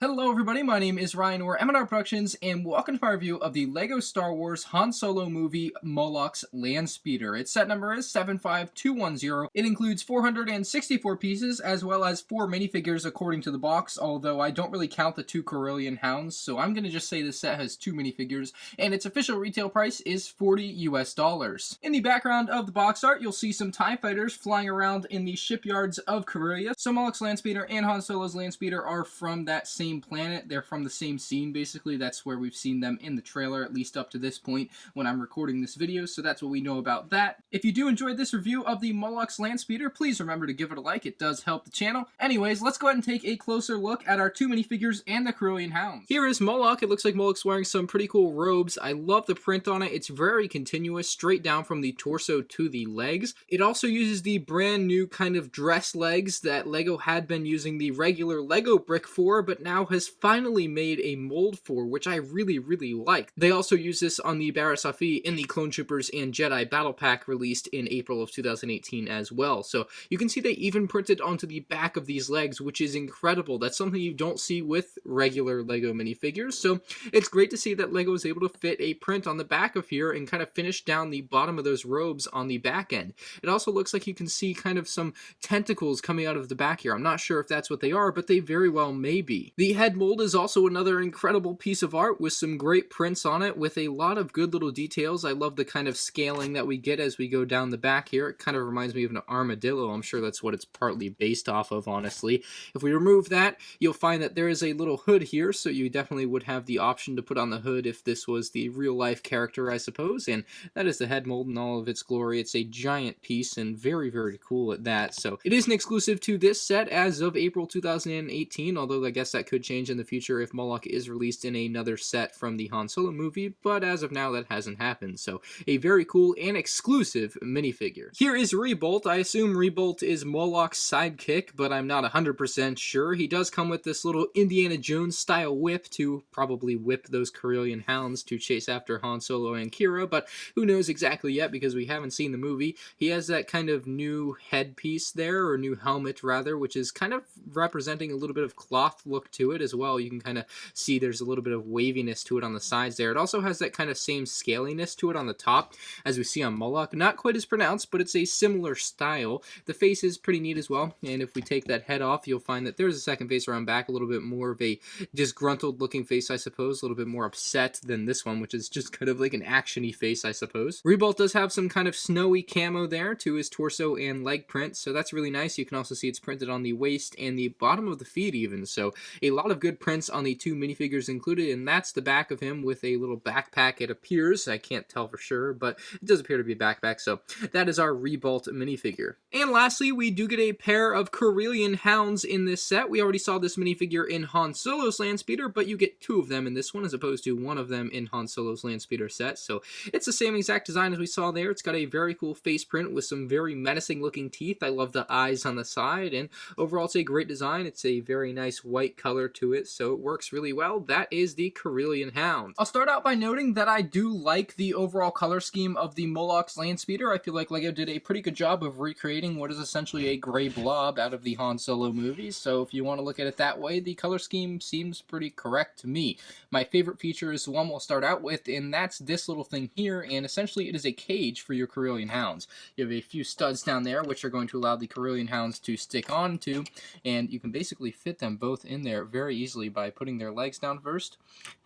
Hello everybody, my name is Ryan or M&R Productions and welcome to my review of the LEGO Star Wars Han Solo movie Moloch's Landspeeder. Its set number is 75210. It includes 464 pieces as well as 4 minifigures according to the box, although I don't really count the two Corellian Hounds, so I'm to just say this set has 2 minifigures and its official retail price is 40 US dollars. In the background of the box art, you'll see some TIE fighters flying around in the shipyards of Corellia. So Moloch's Landspeeder and Han Solo's Landspeeder are from that same same planet. They're from the same scene, basically. That's where we've seen them in the trailer, at least up to this point when I'm recording this video, so that's what we know about that. If you do enjoy this review of the Moloch's Landspeeder, please remember to give it a like. It does help the channel. Anyways, let's go ahead and take a closer look at our two minifigures and the Corellian Hounds. Here is Moloch. It looks like Moloch's wearing some pretty cool robes. I love the print on it. It's very continuous, straight down from the torso to the legs. It also uses the brand new kind of dress legs that LEGO had been using the regular LEGO brick for, but now now has finally made a mold for, which I really, really like. They also use this on the Offee in the Clone Troopers and Jedi Battle Pack released in April of 2018 as well. So you can see they even printed onto the back of these legs, which is incredible. That's something you don't see with regular LEGO minifigures. So it's great to see that LEGO is able to fit a print on the back of here and kind of finish down the bottom of those robes on the back end. It also looks like you can see kind of some tentacles coming out of the back here. I'm not sure if that's what they are, but they very well may be. The head mold is also another incredible piece of art with some great prints on it with a lot of good little details. I love the kind of scaling that we get as we go down the back here. It kind of reminds me of an armadillo. I'm sure that's what it's partly based off of, honestly. If we remove that, you'll find that there is a little hood here, so you definitely would have the option to put on the hood if this was the real-life character, I suppose, and that is the head mold in all of its glory. It's a giant piece and very, very cool at that. So it is an exclusive to this set as of April 2018, although I guess that could change in the future if Moloch is released in another set from the Han Solo movie, but as of now that hasn't happened, so a very cool and exclusive minifigure. Here is Rebolt. I assume Rebolt is Moloch's sidekick, but I'm not 100% sure. He does come with this little Indiana Jones style whip to probably whip those Corellian hounds to chase after Han Solo and Qi'ra, but who knows exactly yet because we haven't seen the movie. He has that kind of new headpiece there, or new helmet rather, which is kind of representing a little bit of cloth look to it as well. You can kind of see there's a little bit of waviness to it on the sides there. It also has that kind of same scaliness to it on the top as we see on Moloch. Not quite as pronounced, but it's a similar style. The face is pretty neat as well, and if we take that head off, you'll find that there's a second face around back, a little bit more of a disgruntled looking face, I suppose, a little bit more upset than this one, which is just kind of like an actiony face, I suppose. Rebolt does have some kind of snowy camo there to his torso and leg print, so that's really nice. You can also see it's printed on the waist and the bottom of the feet even, so a lot of good prints on the two minifigures included, and that's the back of him with a little backpack, it appears. I can't tell for sure, but it does appear to be a backpack, so that is our Rebolt minifigure. And lastly, we do get a pair of Corellian Hounds in this set. We already saw this minifigure in Han Solo's Landspeeder, but you get two of them in this one as opposed to one of them in Han Solo's Landspeeder set, so it's the same exact design as we saw there. It's got a very cool face print with some very menacing looking teeth. I love the eyes on the side, and overall it's a great design. It's a very nice white color to it so it works really well. That is the Corellian Hound. I'll start out by noting that I do like the overall color scheme of the Moloch's Landspeeder. I feel like LEGO did a pretty good job of recreating what is essentially a gray blob out of the Han Solo movies, so if you want to look at it that way, the color scheme seems pretty correct to me. My favorite feature is the one we'll start out with, and that's this little thing here, and essentially it is a cage for your Corellian Hounds. You have a few studs down there, which are going to allow the Corellian Hounds to stick onto, and you can basically fit them both in there very easily by putting their legs down first.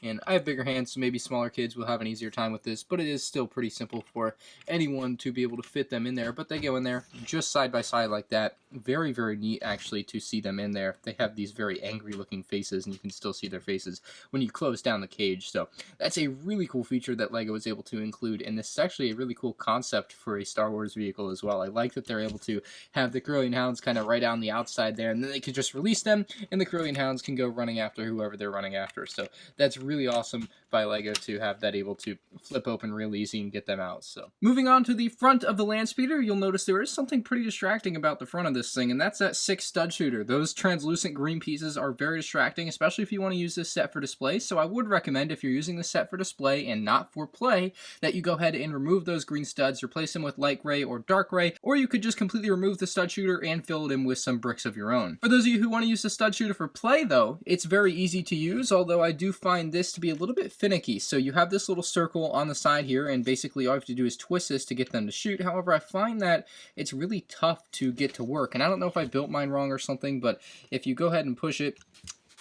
And I have bigger hands, so maybe smaller kids will have an easier time with this, but it is still pretty simple for anyone to be able to fit them in there. But they go in there just side by side like that. Very, very neat, actually, to see them in there. They have these very angry-looking faces, and you can still see their faces when you close down the cage. So that's a really cool feature that LEGO was able to include, and this is actually a really cool concept for a Star Wars vehicle as well. I like that they're able to have the Corellian Hounds kind of right on the outside there, and then they can just release them, and the Corellian Hounds can go running after whoever they're running after. So that's really awesome by LEGO to have that able to flip open real easy and get them out. So moving on to the front of the land speeder, you'll notice there is something pretty distracting about the front of this thing, and that's that six stud shooter. Those translucent green pieces are very distracting, especially if you want to use this set for display. So I would recommend if you're using the set for display and not for play, that you go ahead and remove those green studs, replace them with light gray or dark gray, or you could just completely remove the stud shooter and fill it in with some bricks of your own. For those of you who want to use the stud shooter for play though, it's very easy to use, although I do find this to be a little bit finicky. So you have this little circle on the side here, and basically all you have to do is twist this to get them to shoot. However, I find that it's really tough to get to work, and I don't know if I built mine wrong or something, but if you go ahead and push it,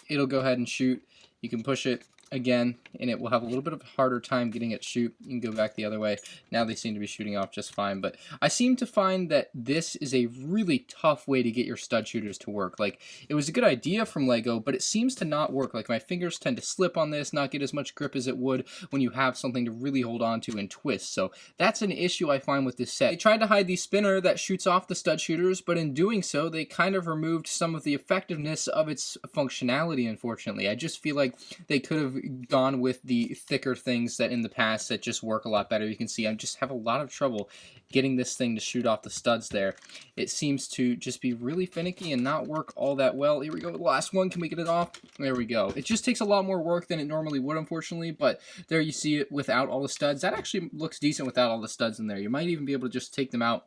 it'll go ahead and shoot. You can push it again, and it will have a little bit of a harder time getting it shoot. You can go back the other way. Now they seem to be shooting off just fine, but I seem to find that this is a really tough way to get your stud shooters to work. Like, it was a good idea from LEGO, but it seems to not work. Like, my fingers tend to slip on this, not get as much grip as it would when you have something to really hold on to and twist. So that's an issue I find with this set. They tried to hide the spinner that shoots off the stud shooters, but in doing so, they kind of removed some of the effectiveness of its functionality, unfortunately. I just feel like they could have gone with the thicker things that in the past that just work a lot better. You can see I just have a lot of trouble getting this thing to shoot off the studs there. It seems to just be really finicky and not work all that well. Here we go, the last one. Can we get it off? There we go. It just takes a lot more work than it normally would, unfortunately, but there you see it without all the studs. That actually looks decent without all the studs in there. You might even be able to just take them out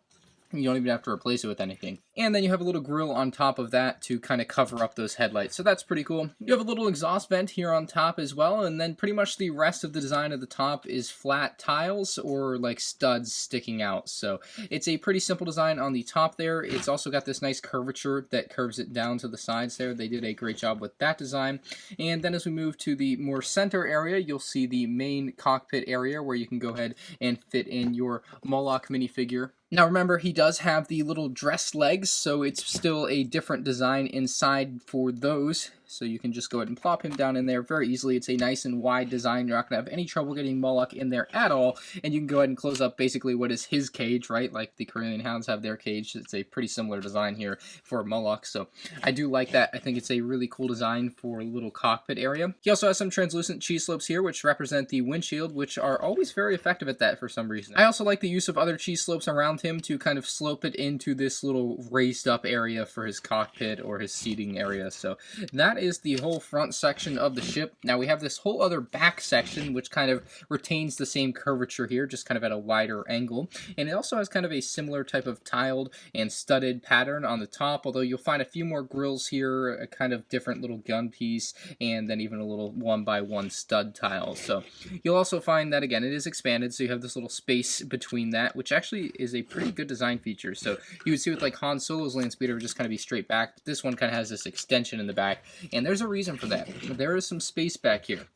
you don't even have to replace it with anything. And then you have a little grill on top of that to kind of cover up those headlights. So that's pretty cool. You have a little exhaust vent here on top as well. And then pretty much the rest of the design of the top is flat tiles or like studs sticking out. So it's a pretty simple design on the top there. It's also got this nice curvature that curves it down to the sides there. They did a great job with that design. And then as we move to the more center area, you'll see the main cockpit area where you can go ahead and fit in your Moloch minifigure now remember, he does have the little dress legs, so it's still a different design inside for those so you can just go ahead and plop him down in there very easily. It's a nice and wide design. You're not going to have any trouble getting Moloch in there at all, and you can go ahead and close up basically what is his cage, right? Like the Corellian Hounds have their cage. It's a pretty similar design here for Moloch, so I do like that. I think it's a really cool design for a little cockpit area. He also has some translucent cheese slopes here, which represent the windshield, which are always very effective at that for some reason. I also like the use of other cheese slopes around him to kind of slope it into this little raised up area for his cockpit or his seating area, so that is the whole front section of the ship. Now we have this whole other back section, which kind of retains the same curvature here, just kind of at a wider angle. And it also has kind of a similar type of tiled and studded pattern on the top, although you'll find a few more grills here, a kind of different little gun piece, and then even a little one by one stud tile. So you'll also find that, again, it is expanded, so you have this little space between that, which actually is a pretty good design feature. So you would see with like Han Solo's land speeder just kind of be straight back. But This one kind of has this extension in the back, and there's a reason for that. There is some space back here.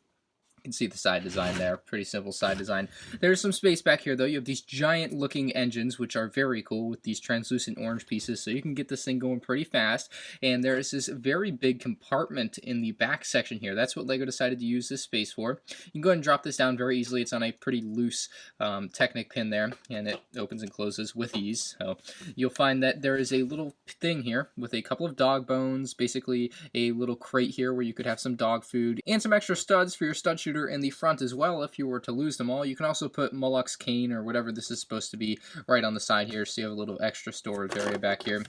Can see the side design there, pretty simple side design. There's some space back here though. You have these giant looking engines, which are very cool with these translucent orange pieces, so you can get this thing going pretty fast. And there is this very big compartment in the back section here. That's what LEGO decided to use this space for. You can go ahead and drop this down very easily. It's on a pretty loose um, Technic pin there, and it opens and closes with ease. So you'll find that there is a little thing here with a couple of dog bones, basically a little crate here where you could have some dog food, and some extra studs for your stud shooter in the front as well if you were to lose them all. You can also put Moloch's cane or whatever this is supposed to be right on the side here so you have a little extra storage area back here.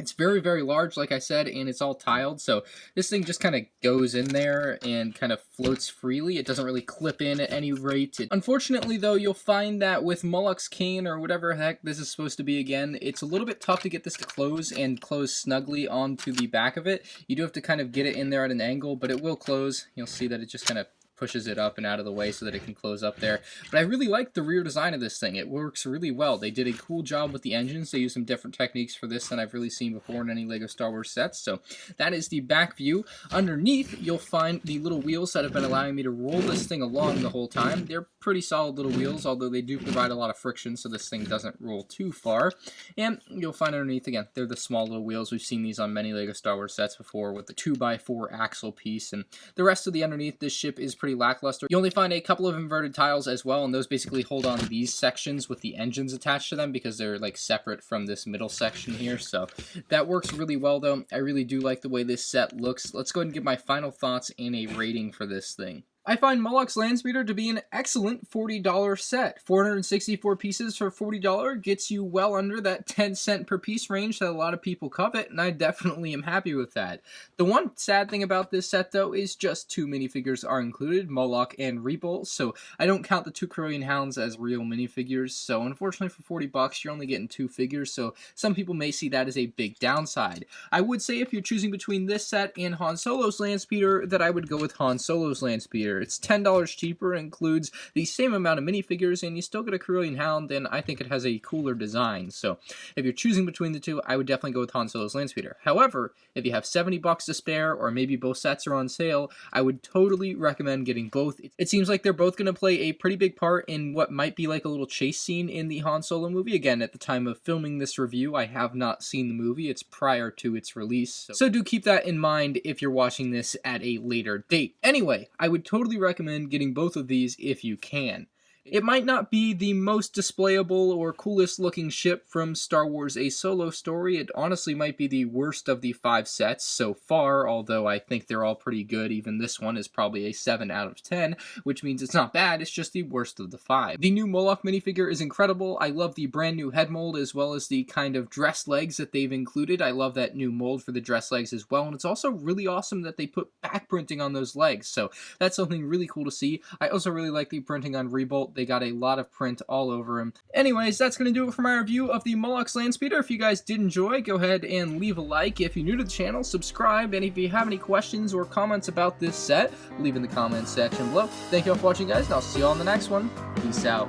It's very, very large, like I said, and it's all tiled, so this thing just kind of goes in there and kind of floats freely. It doesn't really clip in at any rate. It, unfortunately, though, you'll find that with Moloch's cane, or whatever heck this is supposed to be again, it's a little bit tough to get this to close and close snugly onto the back of it. You do have to kind of get it in there at an angle, but it will close. You'll see that it just kind of pushes it up and out of the way so that it can close up there. But I really like the rear design of this thing. It works really well. They did a cool job with the engines. They used some different techniques for this than I've really seen before in any LEGO Star Wars sets. So that is the back view. Underneath, you'll find the little wheels that have been allowing me to roll this thing along the whole time. They're pretty solid little wheels, although they do provide a lot of friction so this thing doesn't roll too far. And you'll find underneath, again, they're the small little wheels. We've seen these on many LEGO Star Wars sets before with the 2x4 axle piece. And the rest of the underneath this ship is pretty pretty lackluster. You only find a couple of inverted tiles as well, and those basically hold on these sections with the engines attached to them because they're like separate from this middle section here. So that works really well though. I really do like the way this set looks. Let's go ahead and give my final thoughts and a rating for this thing. I find Moloch's Landspeeder to be an excellent $40 set. 464 pieces for $40 gets you well under that 10 cent per piece range that a lot of people covet, and I definitely am happy with that. The one sad thing about this set though is just two minifigures are included, Moloch and Rebolt, so I don't count the two Corellian Hounds as real minifigures, so unfortunately for 40 bucks you're only getting two figures, so some people may see that as a big downside. I would say if you're choosing between this set and Han Solo's Landspeeder that I would go with Han Solo's Landspeeder. It's $10 cheaper, includes the same amount of minifigures, and you still get a Corellian Hound, and I think it has a cooler design. So if you're choosing between the two, I would definitely go with Han Solo's Landspeeder. However, if you have 70 bucks to spare, or maybe both sets are on sale, I would totally recommend getting both. It seems like they're both going to play a pretty big part in what might be like a little chase scene in the Han Solo movie. Again, at the time of filming this review, I have not seen the movie. It's prior to its release. So, so do keep that in mind if you're watching this at a later date. Anyway, I would totally recommend getting both of these if you can. It might not be the most displayable or coolest looking ship from Star Wars A Solo Story. It honestly might be the worst of the five sets so far, although I think they're all pretty good. Even this one is probably a 7 out of 10, which means it's not bad, it's just the worst of the five. The new Moloch minifigure is incredible. I love the brand new head mold as well as the kind of dress legs that they've included. I love that new mold for the dress legs as well, and it's also really awesome that they put back printing on those legs, so that's something really cool to see. I also really like the printing on Rebolt they got a lot of print all over him. Anyways, that's going to do it for my review of the Moloch's Landspeeder. If you guys did enjoy, go ahead and leave a like. If you're new to the channel, subscribe. And if you have any questions or comments about this set, leave in the comments section below. Thank you all for watching, guys, and I'll see you all in the next one. Peace out.